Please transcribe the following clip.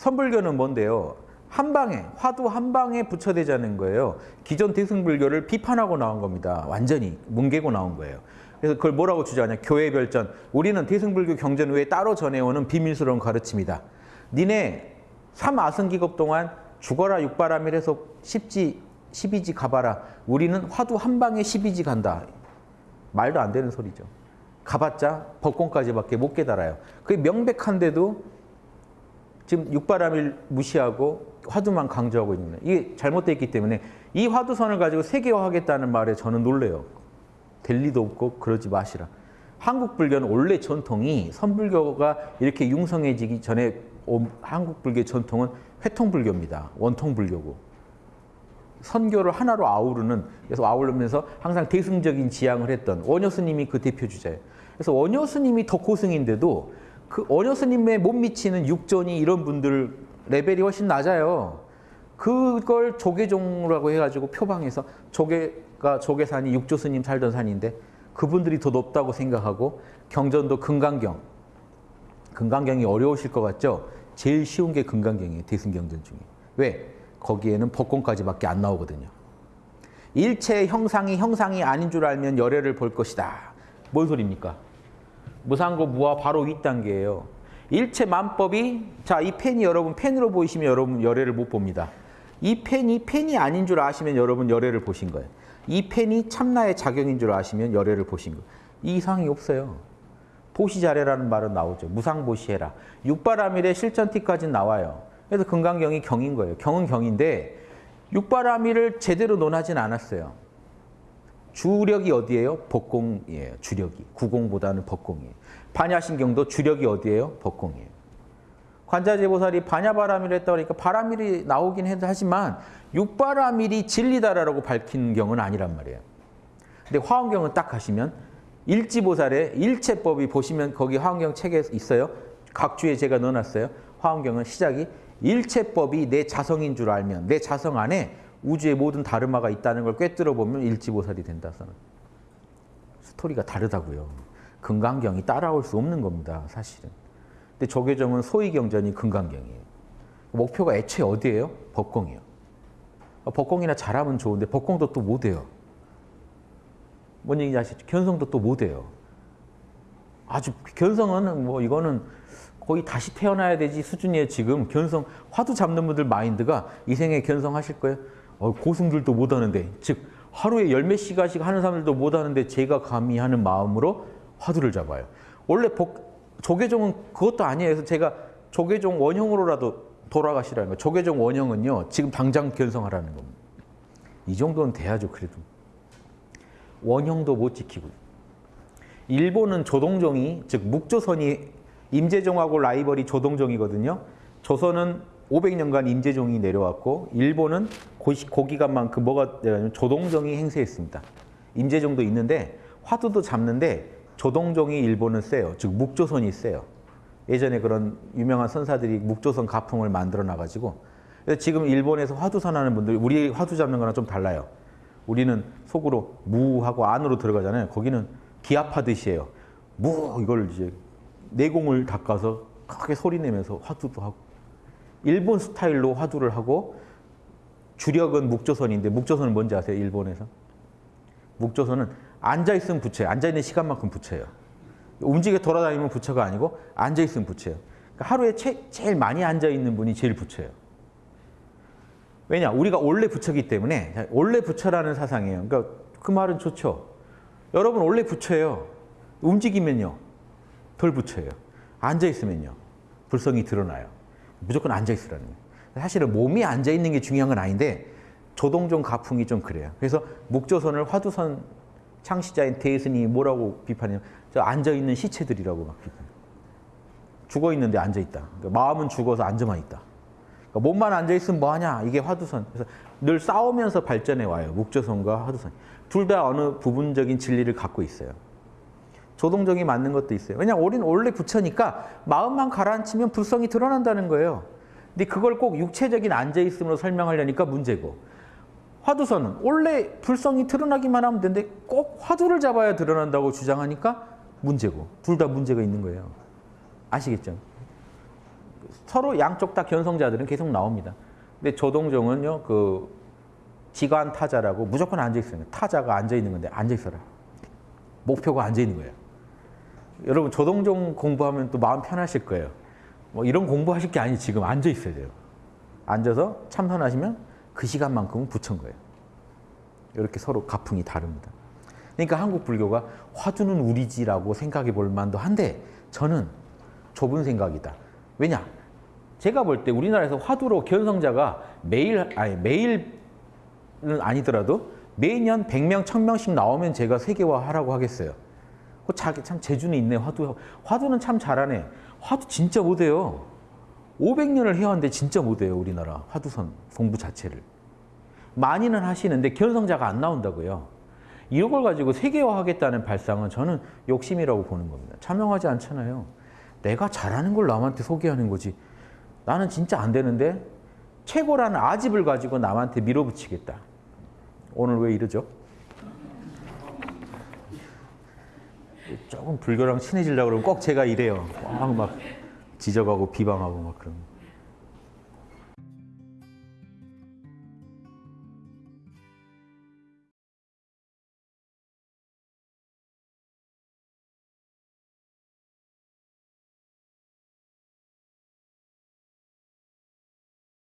선불교는 뭔데요? 한 방에 화두 한 방에 부처되자는 거예요. 기존 대승불교를 비판하고 나온 겁니다. 완전히 뭉개고 나온 거예요. 그래서 그걸 뭐라고 주장하냐? 교회 별전. 우리는 대승불교 경전 외에 따로 전해오는 비밀스러운 가르침이다. 니네 삼아승기급 동안 죽어라 육바람이라서 십지, 십이지 가봐라. 우리는 화두 한 방에 십이지 간다. 말도 안 되는 소리죠. 가봤자 법권까지밖에 못 깨달아요. 그게 명백한데도 지금 육바람일 무시하고 화두만 강조하고 있는. 이게 잘못되어 있기 때문에 이 화두선을 가지고 세계화하겠다는 말에 저는 놀래요. 될 리도 없고 그러지 마시라. 한국 불교는 원래 전통이 선불교가 이렇게 융성해지기 전에 한국 불교의 전통은 회통 불교입니다. 원통 불교고. 선교를 하나로 아우르는 그래서 아우르면서 항상 대승적인 지향을 했던 원효 스님이 그 대표 주자예요. 그래서 원효 스님이 더 고승인데도 그 원효 스님의 못 미치는 육전이 이런 분들 레벨이 훨씬 낮아요. 그걸 조계종이라고 해가지고 표방해서 조계가 조계산이 육조 스님 살던 산인데 그분들이 더 높다고 생각하고 경전도 금강경. 금강경이 어려우실 것 같죠? 제일 쉬운 게 금강경이에요. 대승경전 중에. 왜? 거기에는 법권까지밖에 안 나오거든요. 일체 형상이 형상이 아닌 줄 알면 열애를 볼 것이다. 뭔 소리입니까? 무상고 무화 바로 윗단계예요. 일체 만법이 자 이 펜이 여러분 펜으로 보이시면 여러분 열애를 못 봅니다. 이 펜이 펜이 아닌 줄 아시면 여러분 열애를 보신 거예요. 이 펜이 참나의 작용인 줄 아시면 열애를 보신 거예요. 이 이상이 없어요. 보시자래라는 말은 나오죠. 무상보시해라. 육바라밀의 실전티까지는 나와요. 그래서 금강경이 경인 거예요. 경은 경인데 육바라밀을 제대로 논하진 않았어요. 주력이 어디예요? 법공이에요. 주력이. 구공보다는 법공이에요. 반야신경도 주력이 어디예요? 법공이에요. 관자재보살이 반야바라밀을 했다 그러니까 바라밀이 나오긴 해도 하지만 육바라밀이 진리다라고 밝힌 경은 아니란 말이에요. 근데 화엄경은 딱 가시면 일지보살의 일체법이 보시면 거기 화엄경 책에 있어요. 각 주에 제가 넣어놨어요. 화엄경은 시작이 일체법이 내 자성인 줄 알면 내 자성 안에 우주의 모든 다르마가 있다는 걸 꿰뚫어 보면 일지보살이 된다. 서 스토리가 다르다고요. 금강경이 따라올 수 없는 겁니다. 사실은. 근데 조계종은 소위경전이 금강경이에요. 목표가 애초에 어디예요? 법공이요. 법공이나 잘하면 좋은데 법공도 또 못해요. 뭔 얘기인지 아시죠? 견성도 또 못해요. 아주 견성은 뭐 이거는 거의 다시 태어나야 되지 수준이에요. 지금 견성 화두 잡는 분들 마인드가 이 생에 견성하실 거예요. 어, 고승들도 못하는데 즉 하루에 열 몇 시간씩 하는 사람들도 못하는데 제가 감히 하는 마음으로 화두를 잡아요. 원래 복, 조계종은 그것도 아니에요. 그래서 제가 조계종 원형으로라도 돌아가시라는 거예요. 조계종 원형은요. 지금 당장 견성하라는 겁니다. 이 정도는 돼야죠. 그래도. 원형도 못 지키고. 일본은 조동종이 즉 묵조선이 임재종하고 라이벌이 조동종이거든요. 조선은 500년간 임재종이 내려왔고 일본은 고기간만큼 그 뭐가 되냐면 조동종이 행세했습니다. 임재종도 있는데 화두도 잡는데 조동종이 일본은 세요. 즉 묵조선이 세요. 예전에 그런 유명한 선사들이 묵조선 가풍을 만들어 놔가지고 지금 일본에서 화두 선 하는 분들 우리 화두 잡는 거랑 좀 달라요. 우리는 속으로 무하고 안으로 들어가잖아요. 거기는 기합하듯이 해요. 무 이걸 이제 내공을 닦아서 크게 소리 내면서 화두도 하고 일본 스타일로 화두를 하고 주력은 묵조선인데 묵조선은 뭔지 아세요? 일본에서? 묵조선은 앉아있으면 부처예요. 앉아있는 시간만큼 부처예요. 움직여 돌아다니면 부처가 아니고 앉아있으면 부처예요. 그러니까 하루에 제, 제일 많이 앉아있는 분이 제일 부처예요. 왜냐? 우리가 원래 부처기 때문에 원래 부처라는 사상이에요. 그러니까 그 말은 좋죠. 여러분 원래 부처예요. 움직이면요. 덜 부처예요. 앉아있으면요. 불성이 드러나요. 무조건 앉아있으라는 거예요. 사실은 몸이 앉아있는 게 중요한 건 아닌데 조동종 가풍이 좀 그래요. 그래서 묵조선을 화두선 창시자인 대스님이 뭐라고 비판해요? 저 앉아있는 시체들이라고 막 비판해요. 죽어있는데 앉아있다. 그러니까 마음은 죽어서 앉아만 있다. 그러니까 몸만 앉아있으면 뭐하냐? 이게 화두선. 그래서 늘 싸우면서 발전해 와요. 묵조선과 화두선. 둘 다 어느 부분적인 진리를 갖고 있어요. 조동정이 맞는 것도 있어요. 왜냐하면 우리는 원래 부처니까 마음만 가라앉히면 불성이 드러난다는 거예요. 근데 그걸 꼭 육체적인 앉아있음으로 설명하려니까 문제고 화두선은 원래 불성이 드러나기만 하면 되는데 꼭 화두를 잡아야 드러난다고 주장하니까 문제고 둘 다 문제가 있는 거예요. 아시겠죠? 서로 양쪽 다 견성자들은 계속 나옵니다. 근데 조동종은요, 그 지관 타자라고 무조건 앉아 있어요. 타자가 앉아 있는 건데 앉아 있어라. 목표가 앉아 있는 거예요. 여러분 조동종 공부하면 또 마음 편하실 거예요. 뭐 이런 공부하실 게 아니 지금 앉아 있어야 돼요. 앉아서 참선하시면 그 시간만큼은 부처인 거예요. 이렇게 서로 가풍이 다릅니다. 그러니까 한국 불교가 화두는 우리지라고 생각해 볼 만도 한데 저는 좁은 생각이다. 왜냐? 제가 볼 때 우리나라에서 화두로 견성자가 매일 아니 매일은 아니더라도 매년 100명, 1000명씩 나오면 제가 세계화하라고 하겠어요. 그 자기 참 재주는 있네. 화두 화두는 참 잘하네. 화두 진짜 못해요. 500년을 해왔는데 진짜 못해요. 우리나라 화두선 공부 자체를. 많이는 하시는데 견성자가 안 나온다고요. 이런 걸 가지고 세계화하겠다는 발상은 저는 욕심이라고 보는 겁니다. 참여하지 않잖아요. 내가 잘하는 걸 남한테 소개하는 거지. 나는 진짜 안 되는데 최고라는 아집을 가지고 남한테 밀어붙이겠다. 오늘 왜 이러죠? 조금 불교랑 친해지려고 그러면 꼭 제가 이래요. 막, 막 지적하고 비방하고 막 그런.